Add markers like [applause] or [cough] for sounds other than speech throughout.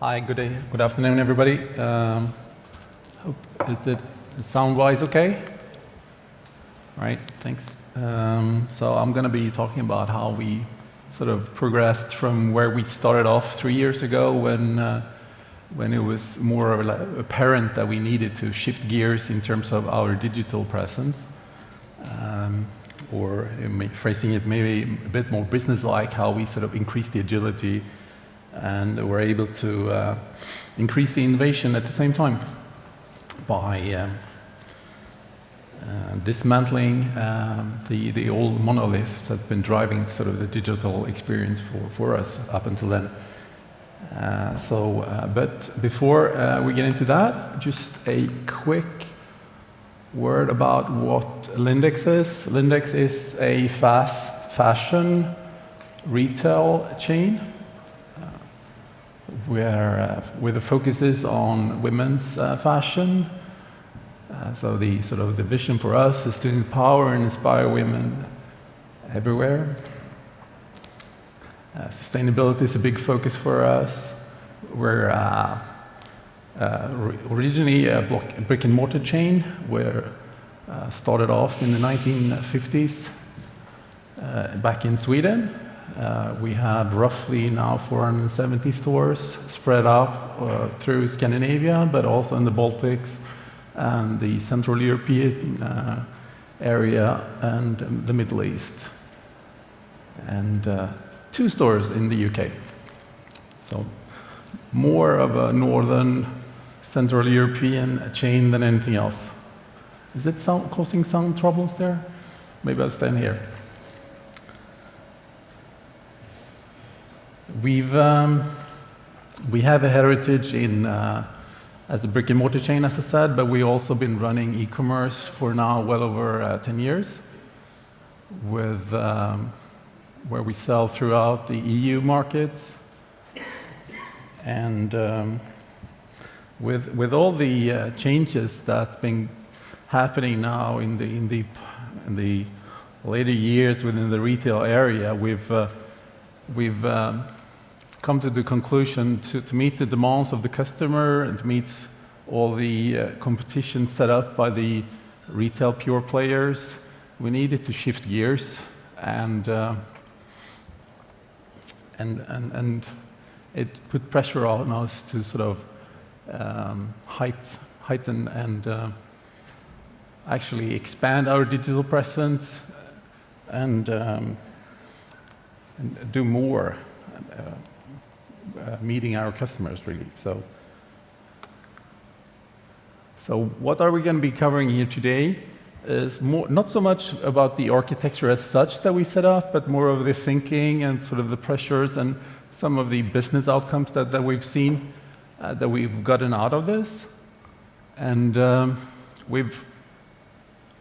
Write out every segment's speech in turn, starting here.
Hi, good day, good afternoon, everybody. Um, hope is it sound-wise okay? All right, thanks. Um, so I'm going to be talking about how we sort of progressed from where we started off three years ago when uh, when it was more apparent that we needed to shift gears in terms of our digital presence, um, or phrasing it maybe a bit more business-like, how we sort of increased the agility and were able to uh, increase the innovation at the same time by um, uh, dismantling um, the, the old monolith that's been driving sort of the digital experience for, for us up until then. Uh, so, uh, but before uh, we get into that, just a quick word about what Lindex is. Lindex is a fast fashion retail chain where, uh, where the focus is on women's uh, fashion. Uh, so the sort of the vision for us is to empower and inspire women everywhere. Uh, sustainability is a big focus for us. We're uh, uh, originally a block, brick and mortar chain. We're started off in the 1950s back in Sweden. Uh, we have roughly now 470 stores spread out uh, through Scandinavia, but also in the Baltics and the Central European uh, area and the Middle East. And two stores in the UK. So more of a northern Central European chain than anything else. Is it sound, causing some troubles there? Maybe I'll stand here. We've, um, we have a heritage in, uh, as a brick and mortar chain, as I said, but we've also been running e-commerce for now well over uh, 10 years, with, um, where we sell throughout the EU markets. And um, with, with all the uh, changes that's been happening now in the, in, the, in the later years within the retail area, we've, uh, we've um, come to the conclusion to, to meet the demands of the customer and meet all the uh, competition set up by the retail pure players, we needed to shift gears and, uh, and, and, and it put pressure on us to sort of um, height, heighten and uh, actually expand our digital presence and, um, and do more. Uh, meeting our customers, really. So, so what are we going to be covering here today is more, not so much about the architecture as such that we set up, but more of the thinking and sort of the pressures and some of the business outcomes that, that we've seen, uh, that we've gotten out of this. And um, we've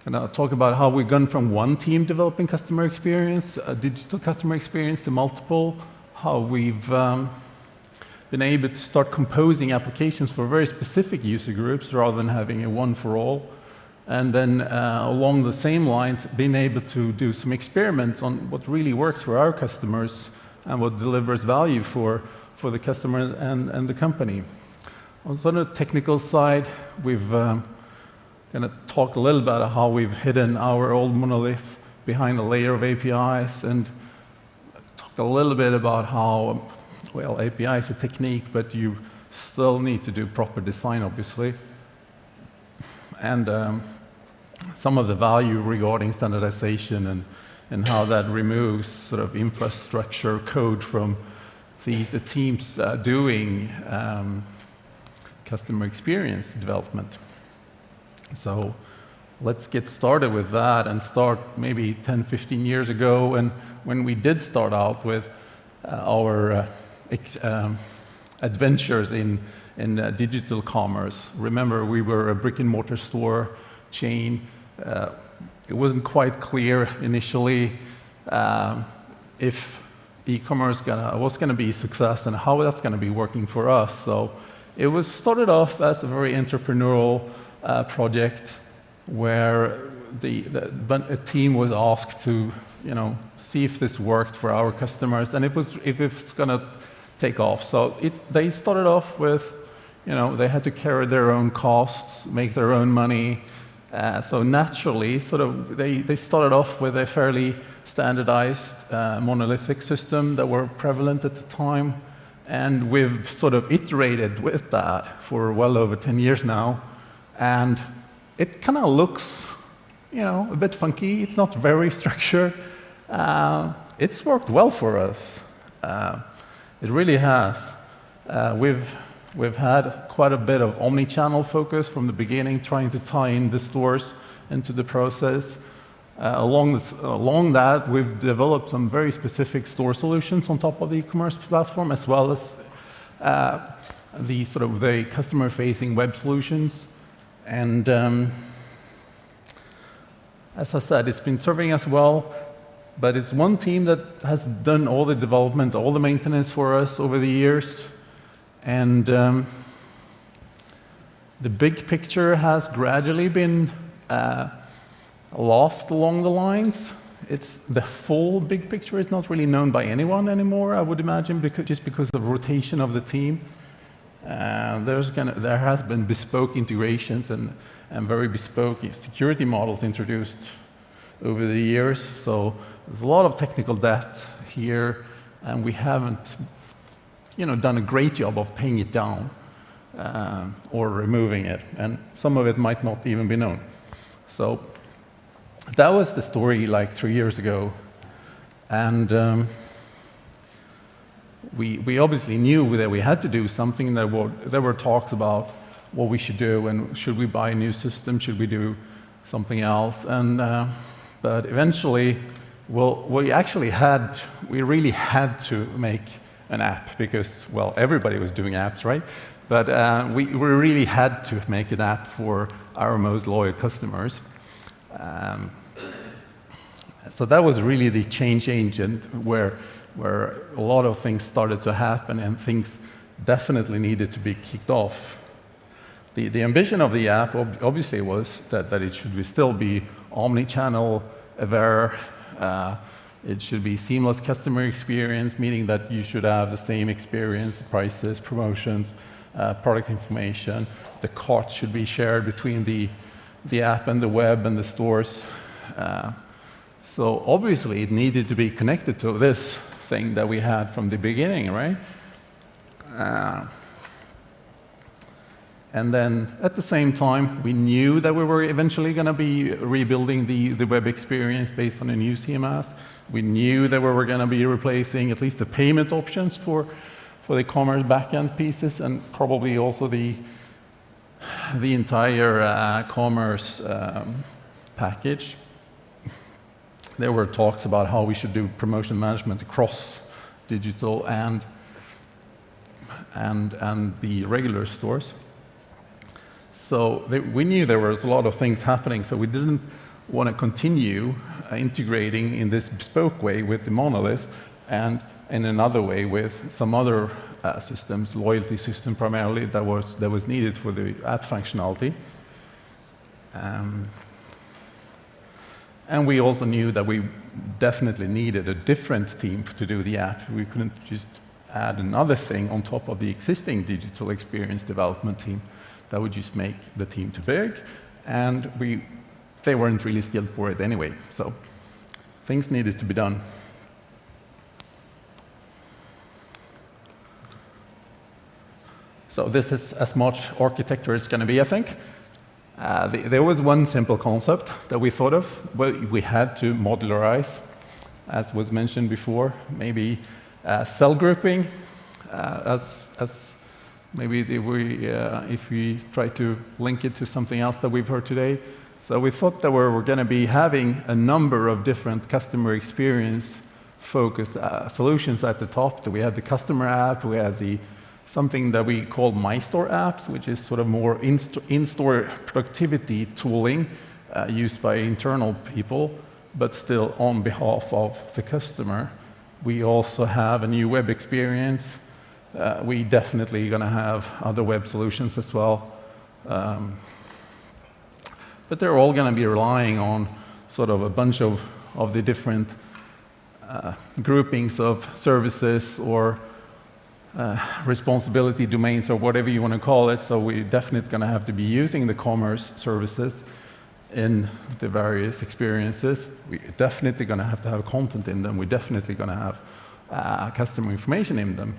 kind of talk about how we've gone from one team developing customer experience, a digital customer experience, to multiple, how we've um, been able to start composing applications for very specific user groups rather than having a one for all. And then uh, along the same lines, being able to do some experiments on what really works for our customers and what delivers value for, for the customer and, and the company. On the technical side, we've um, going to talk a little about how we've hidden our old monolith behind a layer of APIs and talk a little bit about how well, API is a technique, but you still need to do proper design, obviously. And um, some of the value regarding standardization and, and how that removes sort of infrastructure code from the, the teams uh, doing um, customer experience development. So let's get started with that and start maybe 10, 15 years ago. And when we did start out with uh, our uh, um, adventures in, in uh, digital commerce. Remember, we were a brick and mortar store chain. Uh, it wasn't quite clear initially um, if e-commerce was going to be a success and how that's going to be working for us. So it was started off as a very entrepreneurial uh, project where the, the, a team was asked to, you know, see if this worked for our customers and if, it was, if it's going to take off. So it, they started off with, you know, they had to carry their own costs, make their own money. Uh, so naturally, sort of, they, they started off with a fairly standardized uh, monolithic system that were prevalent at the time. And we've sort of iterated with that for well over 10 years now. And it kind of looks, you know, a bit funky. It's not very [laughs] structured. Uh, it's worked well for us. It really has. Uh, we've, we've had quite a bit of omni-channel focus from the beginning, trying to tie in the stores into the process. Uh, along, this, along that, we've developed some very specific store solutions on top of the e-commerce platform, as well as uh, the sort of the customer-facing web solutions. And um, as I said, it's been serving us well but it's one team that has done all the development, all the maintenance for us over the years. And um, the big picture has gradually been uh, lost along the lines. It's the full big picture is not really known by anyone anymore, I would imagine, because, just because of rotation of the team. Uh, there's gonna, there has been bespoke integrations and, and very bespoke security models introduced over the years. So there's a lot of technical debt here, and we haven't you know, done a great job of paying it down uh, or removing it, and some of it might not even be known. So that was the story like three years ago, and um, we, we obviously knew that we had to do something. There were, there were talks about what we should do, and should we buy a new system, should we do something else, and uh, but eventually well, we actually had, we really had to make an app because, well, everybody was doing apps, right? But uh, we, we really had to make an app for our most loyal customers. Um, so that was really the change agent where, where a lot of things started to happen and things definitely needed to be kicked off. The, the ambition of the app obviously was that, that it should still be omni-channel, aware, uh, it should be seamless customer experience, meaning that you should have the same experience, prices, promotions, uh, product information. The cart should be shared between the, the app and the web and the stores. Uh, so obviously it needed to be connected to this thing that we had from the beginning, right? Uh, and then at the same time, we knew that we were eventually going to be rebuilding the, the web experience based on a new CMS. We knew that we were going to be replacing at least the payment options for, for the commerce backend pieces and probably also the, the entire uh, commerce um, package. There were talks about how we should do promotion management across digital and, and, and the regular stores. So they, we knew there was a lot of things happening, so we didn't want to continue uh, integrating in this bespoke way with the monolith and in another way with some other uh, systems, loyalty system primarily, that was, that was needed for the app functionality. Um, and we also knew that we definitely needed a different team to do the app. We couldn't just add another thing on top of the existing digital experience development team that would just make the team too big, and we, they weren't really skilled for it anyway. So things needed to be done. So this is as much architecture as going to be, I think. Uh, the, there was one simple concept that we thought of. Well, we had to modularize, as was mentioned before, maybe uh, cell grouping uh, as, as Maybe if we, uh, if we try to link it to something else that we've heard today. So we thought that we were going to be having a number of different customer experience focused uh, solutions at the top. We had the customer app, we had the something that we call My Store apps, which is sort of more in-store productivity tooling uh, used by internal people, but still on behalf of the customer. We also have a new web experience uh, we definitely going to have other web solutions as well. Um, but they're all going to be relying on sort of a bunch of, of the different uh, groupings of services or uh, responsibility domains or whatever you want to call it. So we're definitely going to have to be using the commerce services in the various experiences. We're definitely going to have to have content in them. We're definitely going to have uh, customer information in them.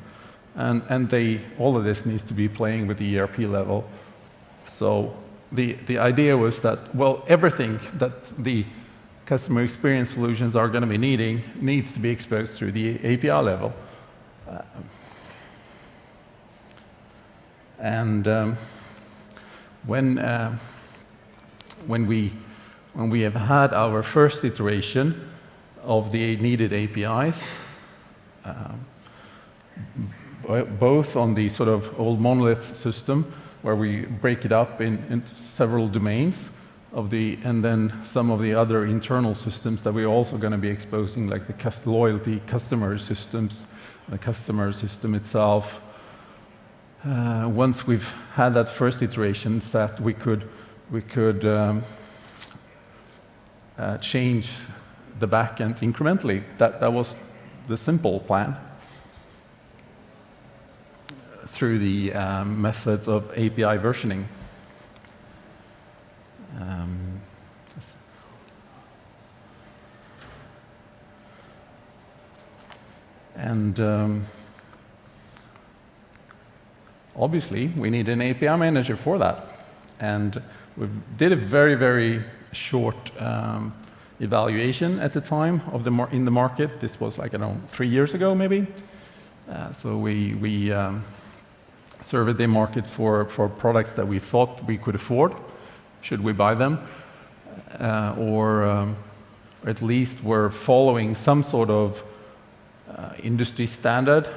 And, and they, all of this needs to be playing with the ERP level. So the, the idea was that, well, everything that the customer experience solutions are going to be needing needs to be exposed through the API level. Uh, and um, when, uh, when, we, when we have had our first iteration of the needed APIs, um, both on the sort of old monolith system, where we break it up in, in several domains, of the, and then some of the other internal systems that we're also going to be exposing, like the cust loyalty customer systems, the customer system itself, uh, once we've had that first iteration set, we could, we could um, uh, change the backends incrementally. That, that was the simple plan through the um, methods of API versioning. Um, and um, obviously, we need an API manager for that. And we did a very, very short um, evaluation at the time of the in the market. This was like, I don't know, three years ago, maybe. Uh, so we, we um, surveyed the market for, for products that we thought we could afford. Should we buy them? Uh, or, um, at least were following some sort of uh, industry standard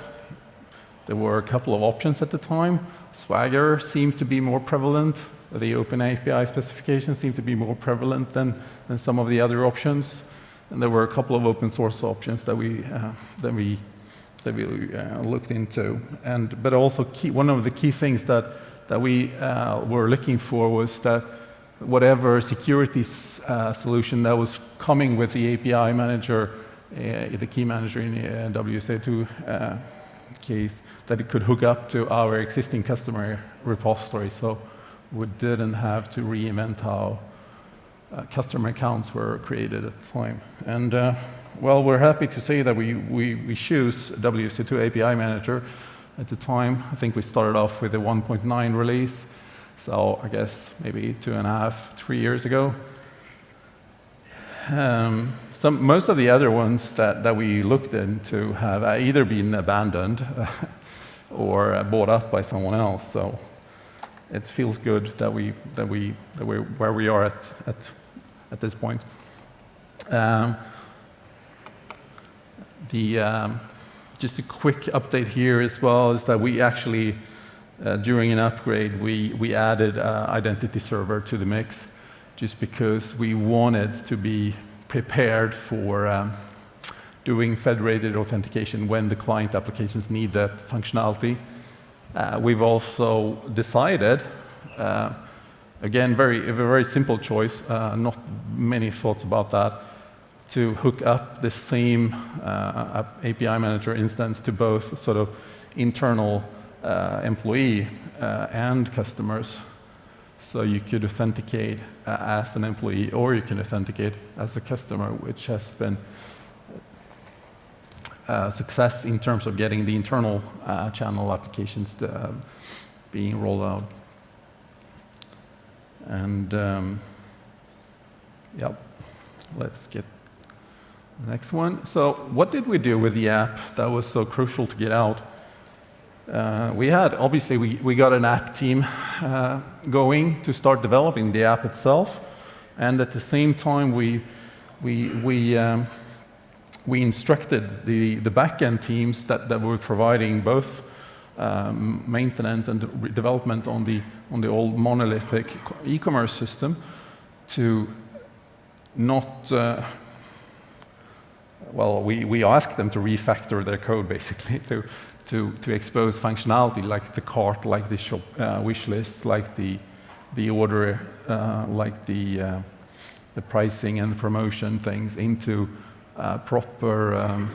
there were a couple of options at the time. Swagger seemed to be more prevalent. The open API specification seemed to be more prevalent than, than some of the other options. And there were a couple of open source options that we, uh, that we, that we uh, looked into. And, but also key, one of the key things that, that we uh, were looking for was that whatever security uh, solution that was coming with the API manager, uh, the key manager in the uh, WSO2 case, that it could hook up to our existing customer repository. So we didn't have to reinvent how uh, customer accounts were created at the time. And uh, well, we're happy to say that we, we, we choose WSO2 API Manager at the time. I think we started off with a 1.9 release. So I guess maybe two and a half, three years ago. Um, some, most of the other ones that, that we looked into have either been abandoned [laughs] or bought up by someone else. So it feels good that we that we that we're where we are at at at this point. Um, the um, just a quick update here as well is that we actually uh, during an upgrade we we added uh, identity server to the mix just because we wanted to be prepared for um, doing federated authentication when the client applications need that functionality. Uh, we've also decided, uh, again, very, a very simple choice, uh, not many thoughts about that, to hook up the same uh, API manager instance to both sort of internal uh, employee uh, and customers. So you could authenticate as an employee or you can authenticate as a customer, which has been uh, success in terms of getting the internal uh, channel applications to, uh, being rolled out. And um, yep, let's get next one. So what did we do with the app that was so crucial to get out? Uh, we had, obviously, we, we got an app team uh, going to start developing the app itself. And at the same time, we, we, we um, we instructed the, the backend teams that, that were providing both um, maintenance and development on the, on the old monolithic e-commerce system to not, uh, well, we, we asked them to refactor their code basically to, to, to expose functionality like the cart, like the shop uh, wish list, like the, the order, uh, like the, uh, the pricing and promotion things into uh, proper um,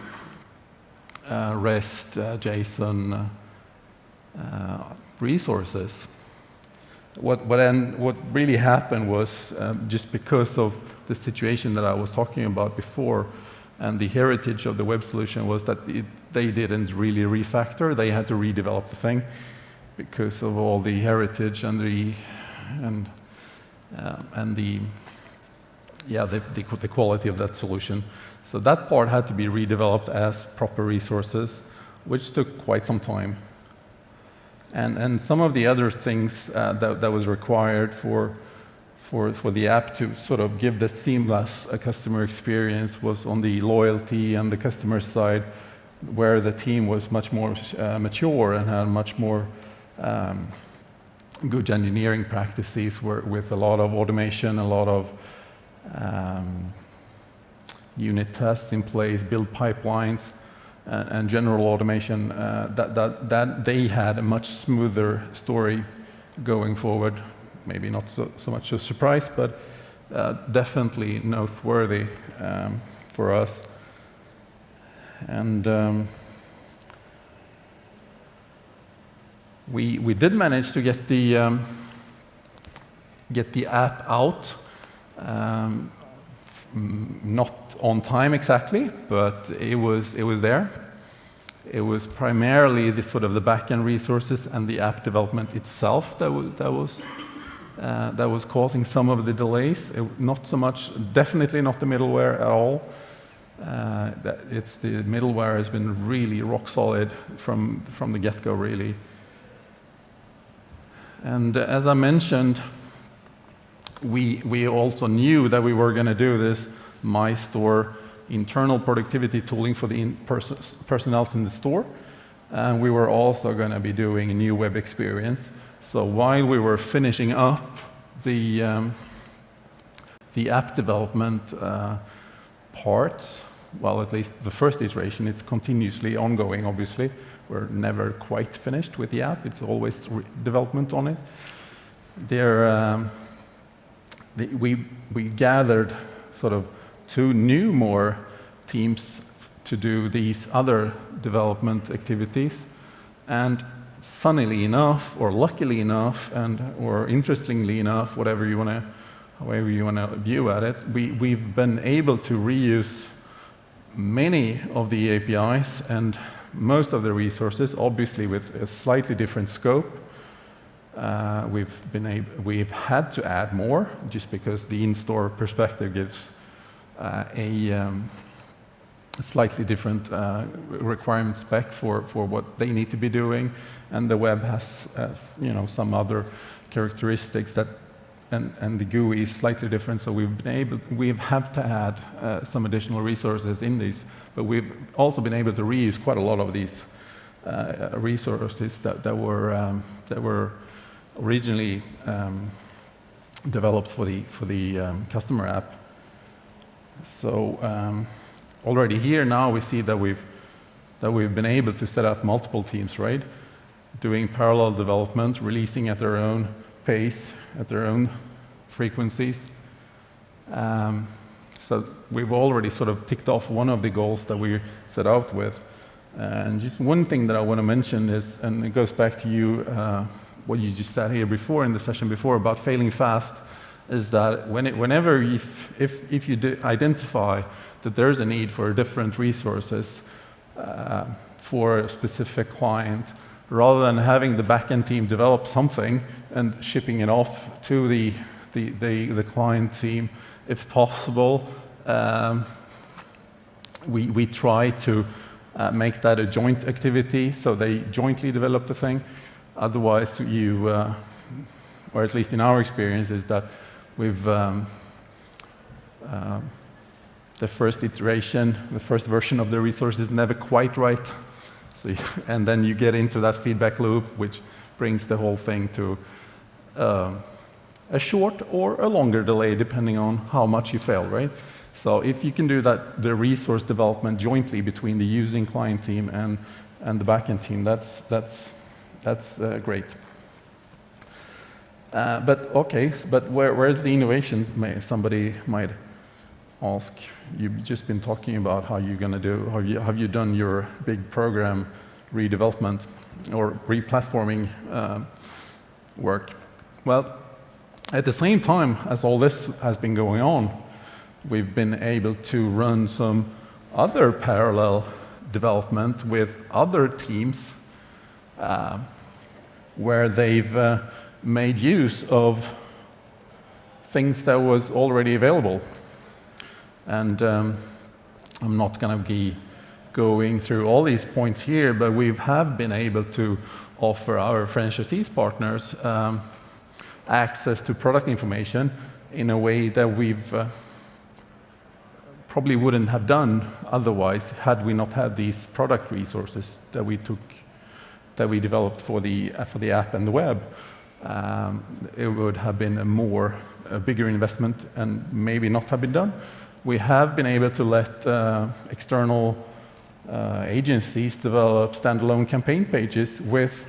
uh, REST, JSON resources. What, what, then, what really happened was um, just because of the situation that I was talking about before, and the heritage of the web solution was that it, they didn't really refactor; they had to redevelop the thing because of all the heritage and the and uh, and the yeah the, the, the quality of that solution. So that part had to be redeveloped as proper resources, which took quite some time. And, and some of the other things uh, that, that was required for, for, for the app to sort of give the seamless uh, customer experience was on the loyalty and the customer side, where the team was much more uh, mature and had much more um, good engineering practices with a lot of automation, a lot of um, unit tests in place, build pipelines, uh, and general automation, uh, that, that, that they had a much smoother story going forward. Maybe not so, so much a surprise, but uh, definitely noteworthy um, for us. And um, we, we did manage to get the, um, get the app out um, not on time exactly, but it was, it was there. It was primarily the sort of the backend resources and the app development itself that was, that was, uh, that was causing some of the delays. It, not so much, definitely not the middleware at all. Uh, it's the middleware has been really rock solid from, from the get-go, really. And as I mentioned, we, we also knew that we were going to do this MyStore internal productivity tooling for the pers personnel in the store. And we were also going to be doing a new web experience. So while we were finishing up the, um, the app development uh, part, well, at least the first iteration, it's continuously ongoing, obviously. We're never quite finished with the app. It's always development on it. There, um, we, we gathered sort of two new more teams to do these other development activities. And funnily enough, or luckily enough, and or interestingly enough, whatever you want to, however you want to view at it, we, we've been able to reuse many of the APIs and most of the resources, obviously with a slightly different scope, uh, we've, been we've had to add more just because the in-store perspective gives uh, a, um, slightly different uh, requirement spec for, for what they need to be doing, and the web has uh, you know, some other characteristics that and, and, the GUI is slightly different, so we've been able, we have have to add uh, some additional resources in these, but we've also been able to reuse quite a lot of these uh, resources that, that, were, um, that were originally um, developed for the, for the um, customer app. So um, already here now we see that we've, that we've been able to set up multiple teams, right? Doing parallel development, releasing at their own pace, at their own frequencies. Um, so we've already sort of ticked off one of the goals that we set out with. And just one thing that I want to mention is, and it goes back to you, uh, what you just said here before in the session before about failing fast, is that when it, whenever if, if, if you identify that there's a need for different resources uh, for a specific client, rather than having the backend team develop something and shipping it off to the, the, the, the client team, if possible, um, we, we try to uh, make that a joint activity so they jointly develop the thing. Otherwise, you, uh, or at least in our experience, is that we've um, uh, the first iteration, the first version of the resource is never quite right. So, [laughs] and then you get into that feedback loop, which brings the whole thing to uh, a short or a longer delay, depending on how much you fail, right? So if you can do that, the resource development jointly between the using client team and, and the backend team, that's, that's that's uh, great. Uh, but okay, but where, where's the innovation? May, somebody might ask. You've just been talking about how you're going to do, how you, have you done your big program redevelopment or replatforming uh, work. Well, at the same time as all this has been going on, we've been able to run some other parallel development with other teams uh, where they've uh, made use of things that was already available. And um, I'm not going to be going through all these points here, but we have been able to offer our franchisees partners um, access to product information in a way that we've uh, probably wouldn't have done otherwise had we not had these product resources that we took that we developed for the uh, for the app and the web. Um, it would have been a more a bigger investment and maybe not have been done. We have been able to let uh, external uh, agencies develop standalone campaign pages with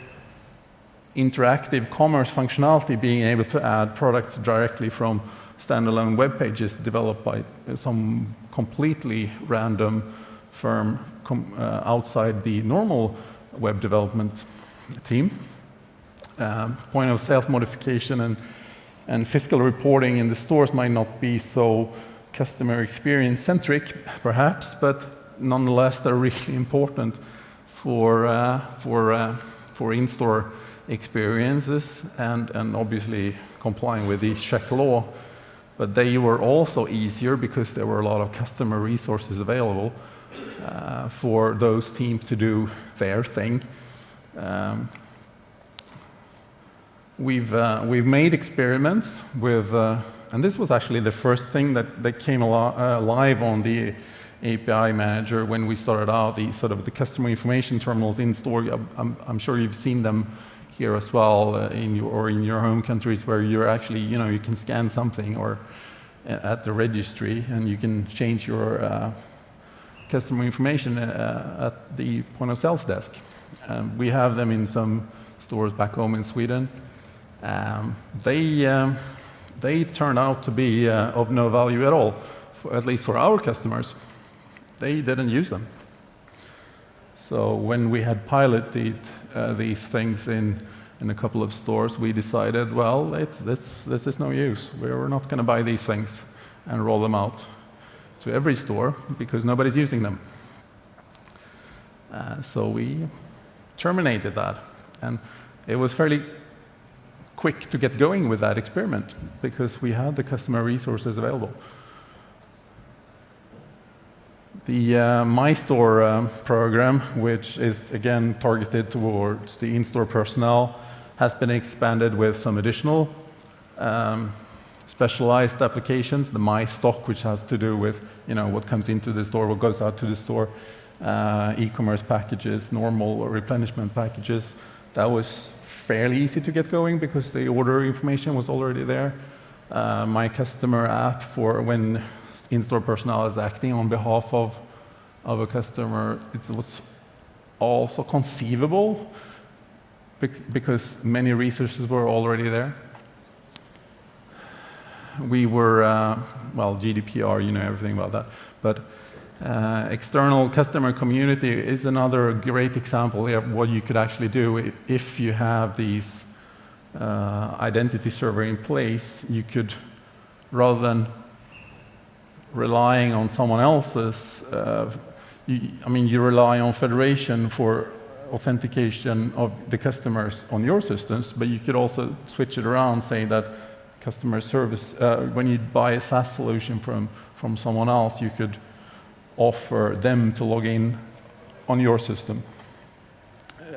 interactive commerce functionality, being able to add products directly from standalone web pages developed by some completely random firm uh, outside the normal web development team. Um, point of sales modification and, and fiscal reporting in the stores might not be so customer experience centric, perhaps, but nonetheless, they're really [laughs] important for, uh, for, uh, for in-store experiences and, and obviously complying with the Czech law. But they were also easier because there were a lot of customer resources available uh, for those teams to do their thing. Um, we've, uh, we've made experiments with, uh, and this was actually the first thing that, that came uh, live on the API manager when we started out, the sort of the customer information terminals in store. I'm, I'm sure you've seen them here as well uh, in your, or in your home countries where you're actually, you know, you can scan something or uh, at the registry and you can change your uh, customer information uh, at the point of sales desk. Um, we have them in some stores back home in Sweden. Um, they, um, they turn out to be uh, of no value at all, for, at least for our customers they didn't use them. So when we had piloted uh, these things in, in a couple of stores, we decided, well, it's, this, this is no use. We're not going to buy these things and roll them out to every store because nobody's using them. Uh, so we terminated that. And it was fairly quick to get going with that experiment because we had the customer resources available. The uh, My Store uh, program, which is again targeted towards the in-store personnel, has been expanded with some additional um, specialized applications. The My Stock, which has to do with you know what comes into the store, what goes out to the store, uh, e-commerce packages, normal replenishment packages. That was fairly easy to get going because the order information was already there. Uh, my customer app for when in-store personnel is acting on behalf of, of a customer, it was also conceivable because many resources were already there. We were, uh, well, GDPR, you know everything about that, but uh, external customer community is another great example of what you could actually do if you have these uh, identity server in place. You could, rather than relying on someone else's, uh, you, I mean, you rely on federation for authentication of the customers on your systems, but you could also switch it around, saying that customer service, uh, when you buy a SaaS solution from, from someone else, you could offer them to log in on your system,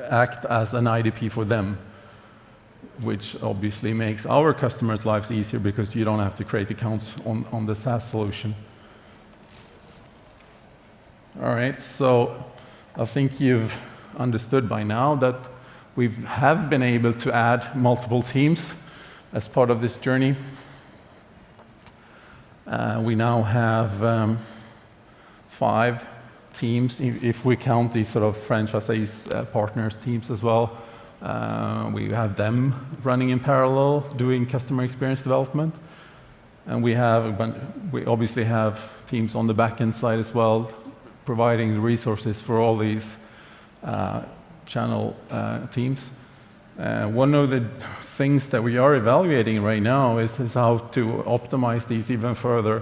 act as an IDP for them, which obviously makes our customers' lives easier because you don't have to create accounts on, on the SaaS solution. All right, so I think you've understood by now that we have been able to add multiple teams as part of this journey. Uh, we now have um, five teams, if we count these sort of franchisees uh, partners teams as well. Uh, we have them running in parallel, doing customer experience development. And we have, bunch, we obviously have teams on the back end side as well, providing the resources for all these uh, channel uh, teams. Uh, one of the things that we are evaluating right now is, is how to optimize these even further.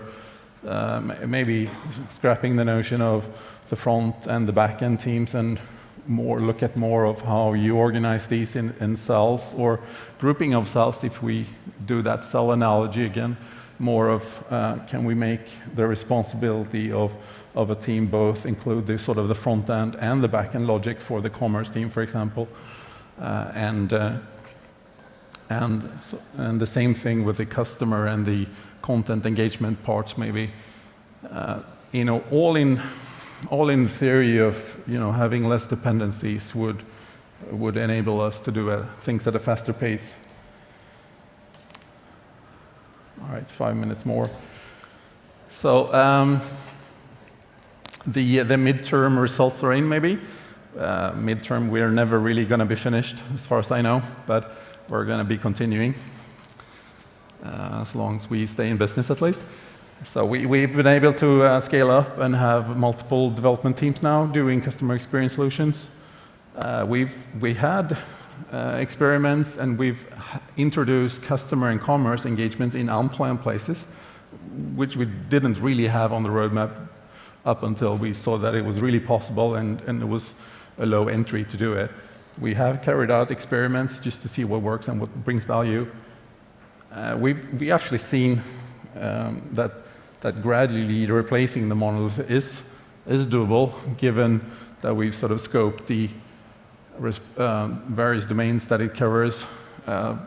Um, maybe scrapping the notion of the front and the back end teams and more look at more of how you organize these in, in cells or grouping of cells if we do that cell analogy again more of uh, can we make the responsibility of, of a team both include the sort of the front end and the back end logic for the commerce team, for example, uh, and uh, and and the same thing with the customer and the content engagement parts, maybe. Uh, you know, all in all in theory of you know having less dependencies would would enable us to do uh, things at a faster pace. All right, five minutes more. So um, the, the midterm results are in, maybe. Uh, midterm, we're never really going to be finished, as far as I know, but we're going to be continuing, uh, as long as we stay in business at least. So we, we've been able to uh, scale up and have multiple development teams now doing customer experience solutions. Uh, we've we had uh, experiments and we've introduced customer and commerce engagements in unplanned places, which we didn't really have on the roadmap up until we saw that it was really possible and, and it was a low entry to do it. We have carried out experiments just to see what works and what brings value. Uh, we've we actually seen um, that, that gradually replacing the monolith is, is doable, given that we've sort of scoped the uh, various domains that it covers. Uh,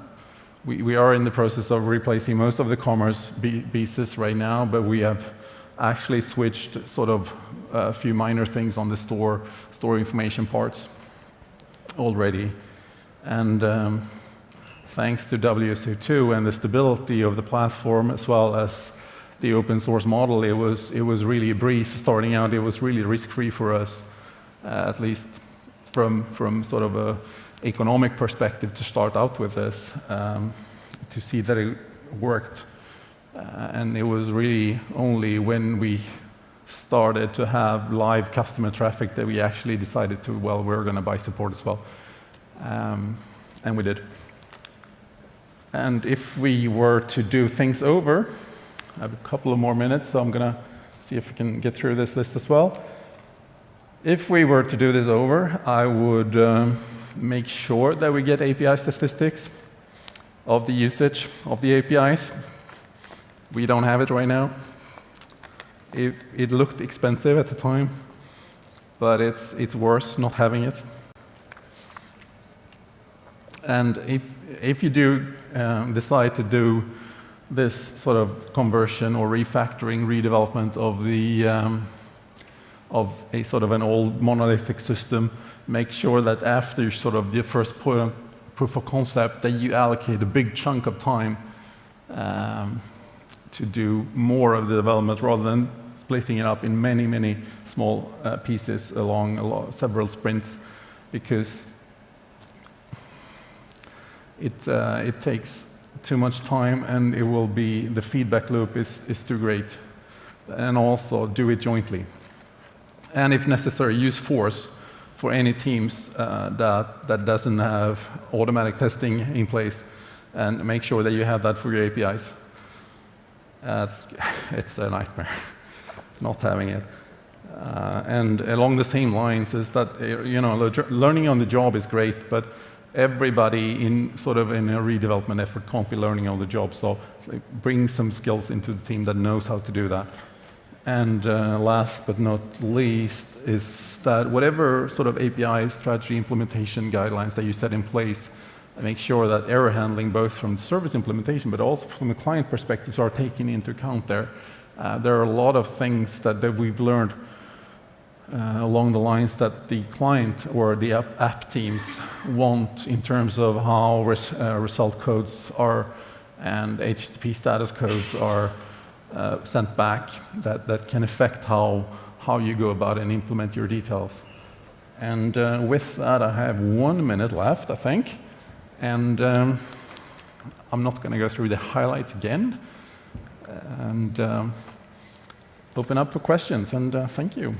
we, we, are in the process of replacing most of the commerce pieces right now, but we have actually switched sort of a few minor things on the store, store information parts already. And um, thanks to WSO2 and the stability of the platform, as well as the open source model, it was, it was really a breeze starting out. It was really risk-free for us, uh, at least from, from sort of a economic perspective to start out with this, um, to see that it worked. Uh, and it was really only when we started to have live customer traffic that we actually decided to, well, we're going to buy support as well. Um, and we did. And if we were to do things over, I have a couple of more minutes, so I'm going to see if we can get through this list as well. If we were to do this over, I would um, make sure that we get API statistics of the usage of the APIs. We don't have it right now. It, it looked expensive at the time, but it's, it's worse not having it. And if, if you do um, decide to do this sort of conversion or refactoring, redevelopment of the um, of a sort of an old monolithic system, make sure that after sort of the first proof of concept that you allocate a big chunk of time um, to do more of the development rather than splitting it up in many, many small uh, pieces along several sprints because it, uh, it takes too much time and it will be, the feedback loop is, is too great. And also do it jointly and if necessary, use force for any teams uh, that, that doesn't have automatic testing in place and make sure that you have that for your APIs. Uh, it's, [laughs] it's a nightmare not having it. Uh, and along the same lines is that, uh, you know, learning on the job is great, but everybody in sort of in a redevelopment effort can't be learning on the job. So bring some skills into the team that knows how to do that. And uh, last but not least is that whatever sort of API strategy implementation guidelines that you set in place, make sure that error handling, both from the service implementation but also from the client perspectives, are taken into account there. Uh, there are a lot of things that, that we've learned uh, along the lines that the client or the app, app teams want in terms of how res, uh, result codes are and HTTP status codes are uh, sent back that, that can affect how, how you go about and implement your details. And uh, with that, I have one minute left, I think. And um, I'm not going to go through the highlights again. And um, open up for questions, and uh, thank you.